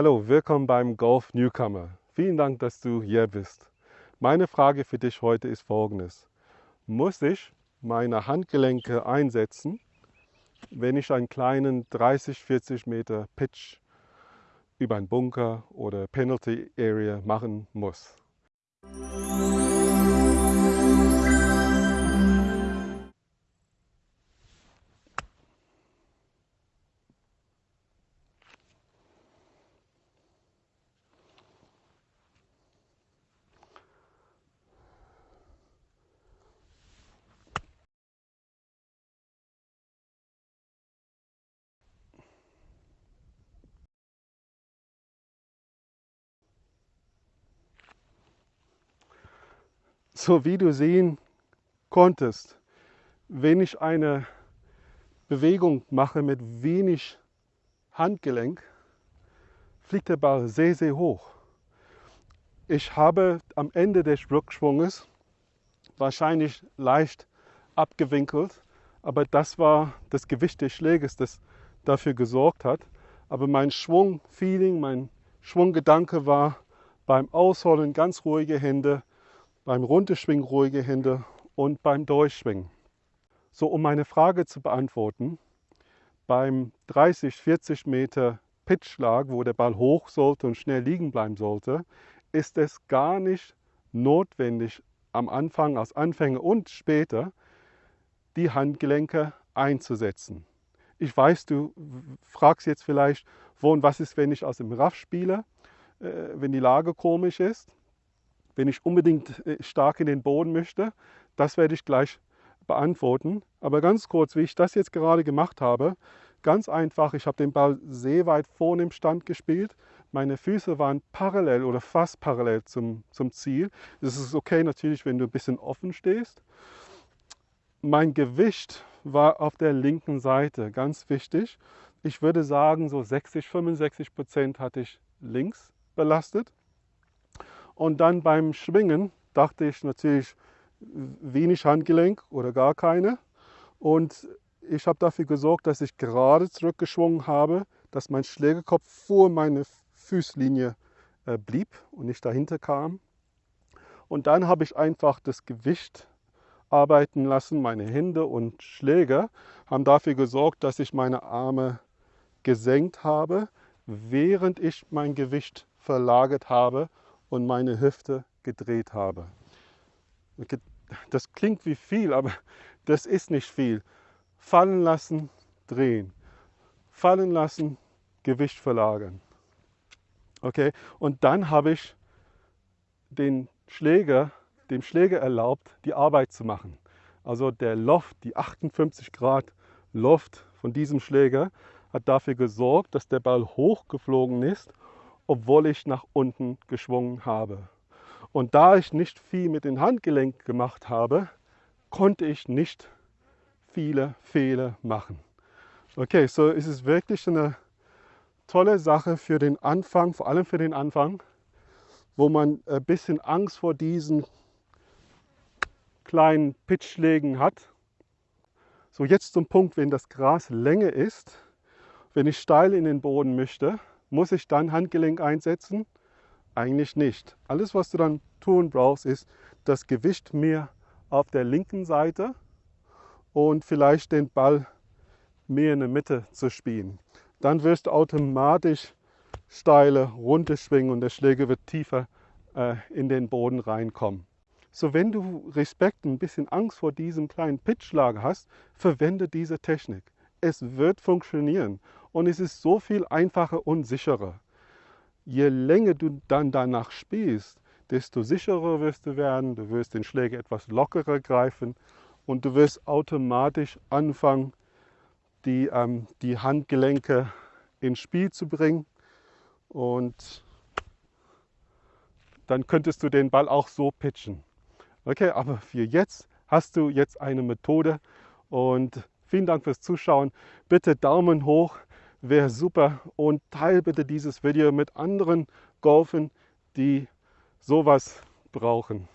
Hallo, willkommen beim Golf Newcomer. Vielen Dank, dass du hier bist. Meine Frage für dich heute ist folgendes. Muss ich meine Handgelenke einsetzen, wenn ich einen kleinen 30, 40 Meter Pitch über einen Bunker oder Penalty Area machen muss? So wie du sehen konntest, wenn ich eine Bewegung mache mit wenig Handgelenk, fliegt der Ball sehr, sehr hoch. Ich habe am Ende des Rückschwunges wahrscheinlich leicht abgewinkelt, aber das war das Gewicht des Schläges, das dafür gesorgt hat. Aber mein Schwungfeeling, mein Schwunggedanke war beim Ausholen ganz ruhige Hände, beim Runterschwingen ruhige Hände und beim Durchschwingen. So, um meine Frage zu beantworten, beim 30, 40 Meter Pitchschlag, wo der Ball hoch sollte und schnell liegen bleiben sollte, ist es gar nicht notwendig, am Anfang, als Anfänger und später, die Handgelenke einzusetzen. Ich weiß, du fragst jetzt vielleicht, wo und was ist, wenn ich aus dem Raff spiele, äh, wenn die Lage komisch ist wenn ich unbedingt äh, stark in den Boden möchte? Das werde ich gleich beantworten. Aber ganz kurz, wie ich das jetzt gerade gemacht habe, ganz einfach, ich habe den Ball sehr weit vorne im Stand gespielt. Meine Füße waren parallel oder fast parallel zum, zum Ziel. Das ist okay natürlich, wenn du ein bisschen offen stehst. Mein Gewicht war auf der linken Seite, ganz wichtig. Ich würde sagen, so 60, 65 Prozent hatte ich links belastet. Und dann beim Schwingen dachte ich natürlich wenig Handgelenk oder gar keine. Und ich habe dafür gesorgt, dass ich gerade zurückgeschwungen habe, dass mein Schlägerkopf vor meine Fußlinie äh, blieb und nicht dahinter kam. Und dann habe ich einfach das Gewicht arbeiten lassen. Meine Hände und Schläger haben dafür gesorgt, dass ich meine Arme gesenkt habe, während ich mein Gewicht verlagert habe und meine Hüfte gedreht habe. Das klingt wie viel, aber das ist nicht viel. Fallen lassen, drehen. Fallen lassen, Gewicht verlagern. Okay, und dann habe ich den Schläger, dem Schläger erlaubt, die Arbeit zu machen. Also der Loft, die 58 Grad Loft von diesem Schläger hat dafür gesorgt, dass der Ball hochgeflogen ist obwohl ich nach unten geschwungen habe. Und da ich nicht viel mit den Handgelenken gemacht habe, konnte ich nicht viele Fehler machen. Okay, so ist es wirklich eine tolle Sache für den Anfang, vor allem für den Anfang, wo man ein bisschen Angst vor diesen kleinen Pitchschlägen hat. So jetzt zum Punkt, wenn das Gras länger ist, wenn ich steil in den Boden möchte, muss ich dann Handgelenk einsetzen? Eigentlich nicht. Alles, was du dann tun brauchst, ist das Gewicht mehr auf der linken Seite und vielleicht den Ball mehr in der Mitte zu spielen. Dann wirst du automatisch steile runterschwingen und der Schläger wird tiefer äh, in den Boden reinkommen. So, wenn du Respekt, ein bisschen Angst vor diesem kleinen Pitchschlag hast, verwende diese Technik. Es wird funktionieren und es ist so viel einfacher und sicherer. Je länger du dann danach spielst, desto sicherer wirst du werden, du wirst den Schläger etwas lockerer greifen und du wirst automatisch anfangen, die, ähm, die Handgelenke ins Spiel zu bringen und dann könntest du den Ball auch so pitchen. Okay, aber für jetzt hast du jetzt eine Methode und vielen Dank fürs Zuschauen. Bitte Daumen hoch, wäre super und teile bitte dieses Video mit anderen Golfen, die sowas brauchen.